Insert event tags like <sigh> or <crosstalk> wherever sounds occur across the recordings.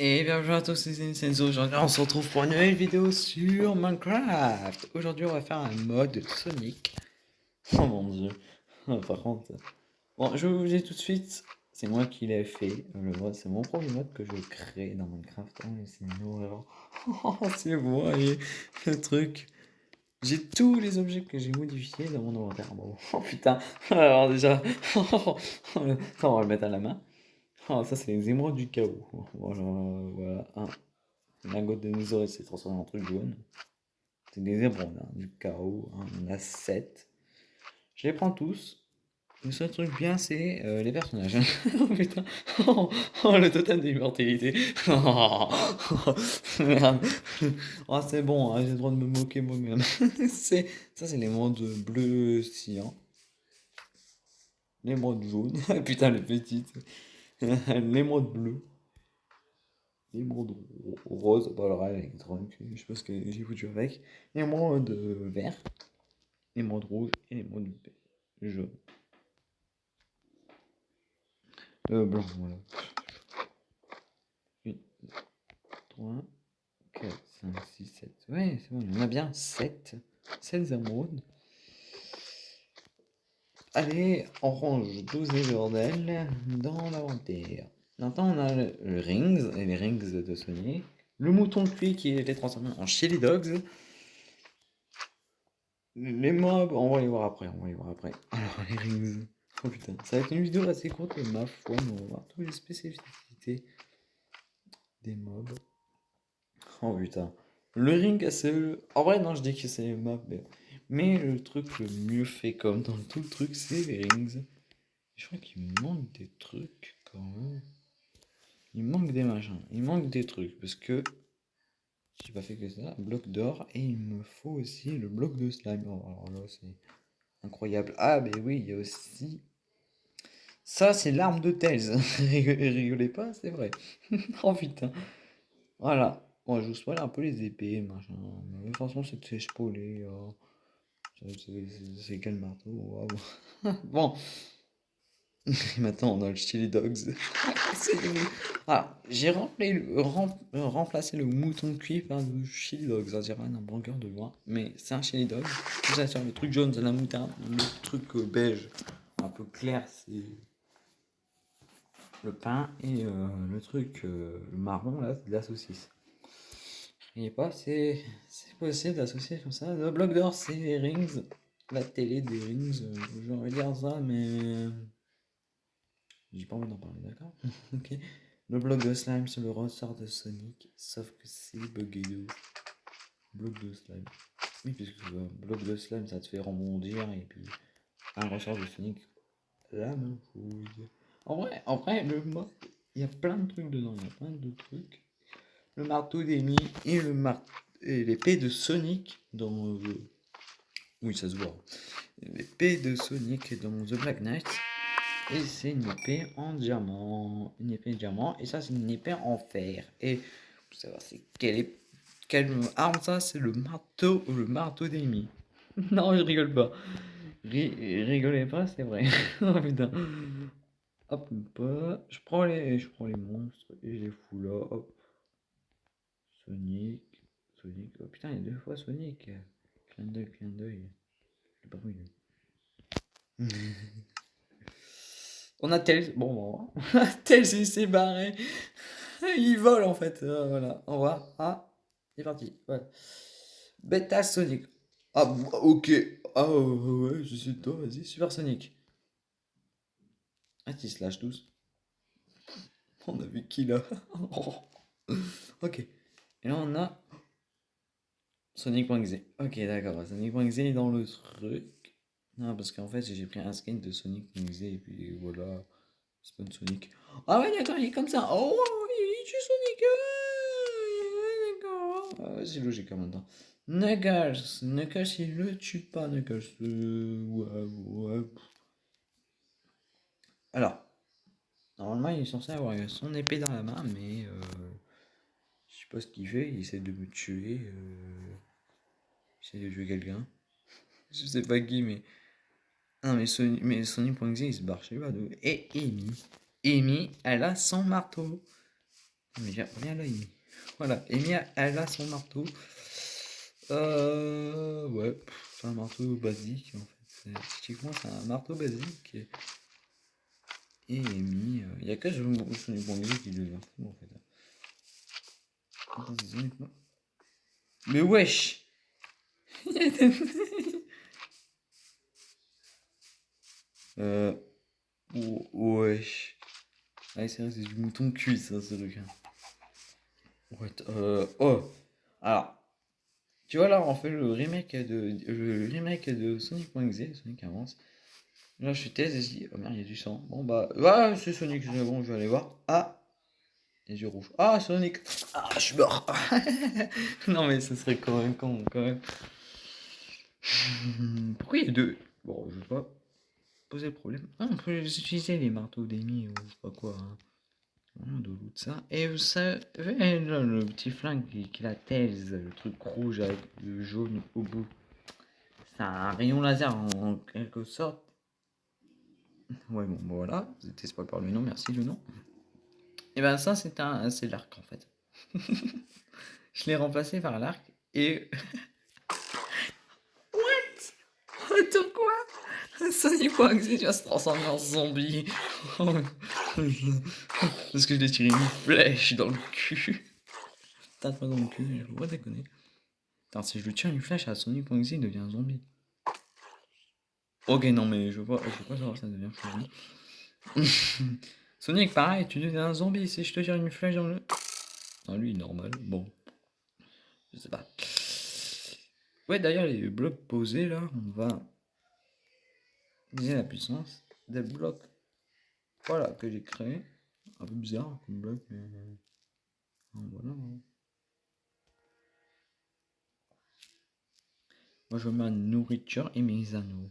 Et bienvenue à tous, c'est Senzo. Aujourd'hui, on se retrouve pour une nouvelle vidéo sur Minecraft. Aujourd'hui, on va faire un mode Sonic. <laughs> Oh mon dieu. <laughs> Par contre, bon, je vous dis tout de suite, c'est moi qui l'ai fait. Le c'est mon premier mode que je crée dans Minecraft. Oh, c'est horreur. <laughs> Oh, et le truc. J'ai tous les objets que j'ai modifiés dans mon inventaire. Oh putain. Alors déjà, on va le mettre à la main. Ah, ça, c'est les émeraudes du chaos. Voilà, voilà. Un lingot de dinosaure s'est transformé en truc jaune. C'est des émeraudes hein, du chaos. Hein. On a 7. Je les prends tous. Le seul truc bien, c'est euh, les personnages. <laughs> oh putain. Oh, oh, le totem d'immortalité. <laughs> Oh, merde. Oh, c'est bon, hein, j'ai le droit de me moquer moi-même. <laughs> ça, c'est l'émeraude bleu cyan. L'émeraude jaune. putain, le petit. <laughs> l'émeraude bleu. L'émeraude rose, le rêve électronique, je sais pas ce que j'ai foutu avec. L'émeraude vert. L'émeraude rouge et l'émeraude jaune. Euh, blanc, voilà. 8, 3, 4, 5, 6, 7. Ouais, c'est bon, il y en a bien 7. 7 émeraudes. Allez, on range 12 bordel dans l'inventaire. Maintenant, on a le, Rings, et les Rings de Sony. Le mouton cuit qui est transformé en Chili Dogs. Les mobs, on va les voir après, on va les voir après. Alors, les Rings. Oh putain, ça va être une vidéo assez courte, ma foi, mais on va voir toutes les spécificités des mobs. Oh putain. Le ring, c'est... En vrai, non, je dis que c'est les mobs, mais... Mais le truc le mieux fait comme dans tout le truc, c'est les rings. Je crois qu'il manque des trucs quand même. Il manque des machins. Il manque des trucs parce que j'ai pas fait que ça. Bloc d'or et il me faut aussi le bloc de slime. Oh, alors là, c'est incroyable. Ah, mais oui, il y a aussi. Ça, c'est l'arme de Tails. <laughs> Rigolez pas, c'est vrai. <laughs> oh putain. Voilà. Bon, je vous spoil un peu les épées, machin. Mais de toute façon, c'est spoilé. Oh. C'est quel marteau <laughs> Bon. Maintenant, on a le Chili Dogs. <laughs> ah, j'ai remplacé le mouton cuit par le Chili Dogs. Ça dirait un hamburger de loin. Mais c'est un Chili Dog. Ça, sur le truc jaune, c'est la moutarde. Le truc euh, beige, un peu clair, c'est le pain. Et euh, le truc, euh, marron, là, c'est de la saucisse pas, c'est possible d'associer comme ça. Le bloc d'or, c'est les rings. La télé des rings, euh, j'ai envie de dire ça, mais. J'ai pas envie d'en parler, d'accord? <laughs> Ok. Le bloc de slime, c'est le ressort de Sonic, sauf que c'est bugué Bloc de slime. Oui, puisque le bloc de slime, ça te fait rebondir, et puis un ressort de Sonic, la même chose. En vrai, en vrai, le mode, il y a plein de trucs dedans, il y a plein de trucs le marteau d'Amy et le et l'épée de Sonic dans oui ça se voit. L'épée de Sonic dans The Black Knight. Et c'est une épée en diamant. Une épée en diamant. Et ça c'est une épée en fer. Et vous savez c'est quelle, quelle arme ça c'est le marteau le marteau d'Amy <laughs> non je rigole pas. Rigolez pas c'est vrai. <laughs> Oh putain. Hop. Je prends les je prends les monstres et je les fous là. Hop Sonic, Sonic, oh putain, il y a deux fois Sonic. Clin d'œil, clin d'œil. Pas vu. <laughs> On a Tails, bon, bon. Il <laughs> s'est barré. <laughs> il vole en fait. Ah, voilà, au revoir. Ah, il est parti. Ouais. Beta Sonic. Ah, ok. Ah, ouais, je suis toi, vas-y. Super Sonic. Ah, tu se lâchent tous. On a vu qui là Ok. Et là, on a Sonic.exe. Ok, d'accord. Sonic.exe est dans le truc. Non, parce qu'en fait, j'ai pris un skin de Sonic.exe et puis voilà. Spawn Sonic. Ah ouais, d'accord, il est comme ça. Oh, il tue Sonic. d'accord. Ah c'est logique en même temps. Knuckles. Knuckles, il le tue pas, Knuckles. Euh, ouais, ouais. Alors, normalement, il est censé avoir son épée dans la main, mais... Euh, sais pas ce qu'il fait, il essaie de me tuer. Euh... Il essaie de tuer quelqu'un. <laughs> je sais pas qui, mais. Non, mais Sony, mais Sony.exe il se barre, je sais pas Et Amy. Amy, elle a son marteau. Mais viens là, Amy. Voilà, Amy, elle a son marteau. Euh, ouais, c'est un marteau basique en fait. Typiquement, c'est un marteau basique. Et Amy, il n'y a que Wangzi qui devient fou en fait. Mais wesh <laughs> Euh. Wesh. Ah, c'est vrai, c'est du mouton cuit, ça, ce truc. Ouais, euh. Oh Alors. Tu vois, là, on fait le remake de, le remake de Sonic.exe, Sonic avance. Là, je suis thèse et je dis, oh merde, il y a du sang. Bon, bah, ouais, c'est Sonic, bon, je vais aller voir. Ah Les yeux rouges. Ah, Sonic Ah, je suis mort <laughs> Non, mais ce serait quand même con, quand même. Pourquoi il y deux? Bon, je sais pas poser le problème. Ah, on peut utiliser les marteaux d'émis ou je sais pas quoi. Hein. De ça. Et vous savez, le petit flingue qui, la thèse, le truc rouge avec le jaune au bout. C'est un rayon laser en, quelque sorte. Ouais, bon, voilà. Vous étiez pas par le nom, merci le nom. Et ben ça, c'est un, c'est l'arc en fait. <laughs> je l'ai remplacé par l'arc et. <laughs> What? Attends quoi? Sonic tu vas se transformer en zombie. <laughs> Parce que je l'ai tiré une flèche dans le cul. T'as pas dans le cul, je vois déconner. Attends, si je lui tire une flèche à Sonic il devient un zombie. Ok, non, mais je vois, je vois pas savoir ça devient zombie. Sonic, pareil, tu deviens un zombie si je te tire une flèche dans le. Non, lui, normal. Bon. Je sais pas. Ouais, d'ailleurs, les blocs posés là, on va la puissance des blocs. Voilà, que j'ai créé. Un peu bizarre comme bloc, mais voilà. Moi, je mets ma nourriture et mes anneaux.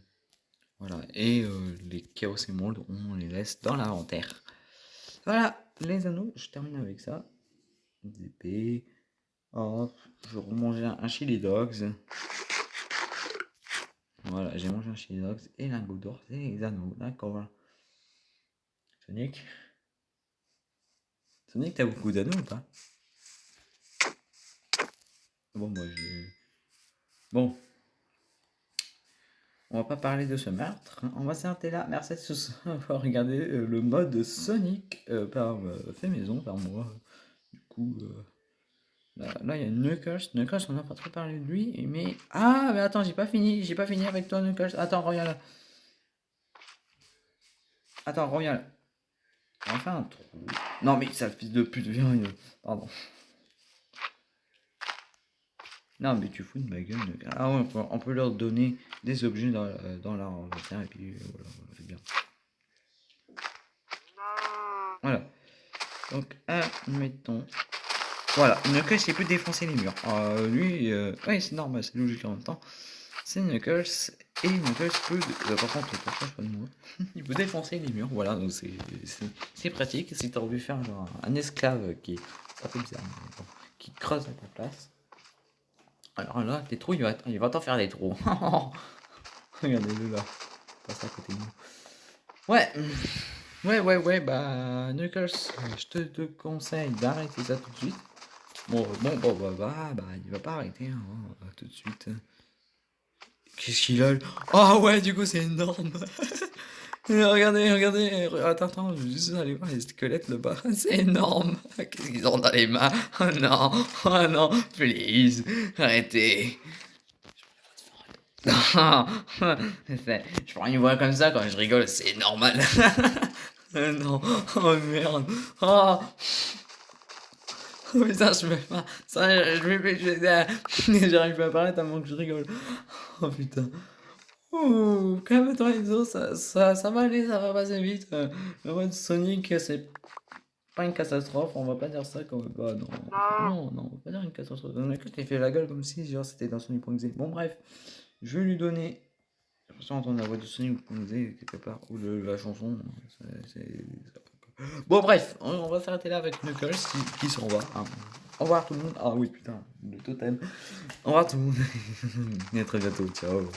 Voilà, et euh, les chaos et moldes, on les laisse dans l'inventaire. Voilà, les anneaux, je termine avec ça. Des épées. je remange un, chili dogs. Voilà, j'ai mangé un chili dogs et lingot d'or, c'est les anneaux, d'accord. Sonic Sonic, t'as beaucoup d'anneaux ou pas Bon, moi j'ai... Bon. On va pas parler de ce meurtre. Hein. On va s'arrêter là. Merci d'avoir regardé euh, le mode Sonic euh, par euh, fait maison, par moi. Du coup... Là, il y a Knuckles. Knuckles, on n'a pas trop parlé de lui. Mais. Ah, mais attends, j'ai pas fini. J'ai pas fini avec toi, Knuckles. Attends, reviens là. Attends, reviens là. Enfin un trou. Non, mais ça, fils de pute, viens. Pardon. Non, mais tu fous de ma gueule. Ah, ouais, on peut leur donner des objets dans, dans leur inventaire. Et puis, voilà, c'est bien. Voilà. Donc, admettons. Voilà, Knuckles il peut défoncer les murs. Euh, lui, euh, ouais, c'est normal, c'est logique en même temps. C'est Knuckles et Knuckles peut. Euh, par contre, pas de moi. <laughs> il peut défoncer les murs. Voilà, donc c'est pratique. Si t'as envie de faire genre un esclave qui est bizarre, qui creuse à ta place. Alors là, tes trous, il va, il va t'en faire des trous. <laughs> Regardez-le là, passe à côté de nous. Ouais. Ouais, ouais, ouais, bah, Knuckles, je te, te conseille d'arrêter ça tout de suite. Bon, bon, bon, bah, bah, bah, il va pas arrêter, hein, tout de suite. Qu'est-ce qu'il a Ah oh, ouais, du coup, c'est énorme. <laughs> regardez, regardez, attends, attends, je vais juste aller voir les squelettes là-bas. <laughs> C'est énorme. Qu'est-ce qu'ils ont dans les mains Oh non, oh non, please, arrêtez. <laughs> Je prends une voix comme ça quand je rigole, c'est normal. <laughs> non, oh merde. Oh. Oh putain, je me pas. Ça, je vais. J'arrive pas à parler tellement que je rigole. Oh putain. Ouh, calme-toi, Enzo, ça, ça, ça va aller, ça va passer vite. Le mode Sonic, c'est pas une catastrophe, on va pas dire ça comme. Bah non, non, non, on va pas dire une catastrophe. On a qu'il fait la gueule comme si genre c'était dans Sonic.exe. Bon, bref, je vais lui donner. J'ai l'impression d'entendre la voix de Sonic.exe quelque part, ou de la chanson. C'est Bon, bref, on, va s'arrêter là avec Knuckles qui, qui s'en va. Hein. Au revoir tout le monde. Ah oui, putain, le totem. Au revoir tout le monde. Et <laughs> à très bientôt. Ciao.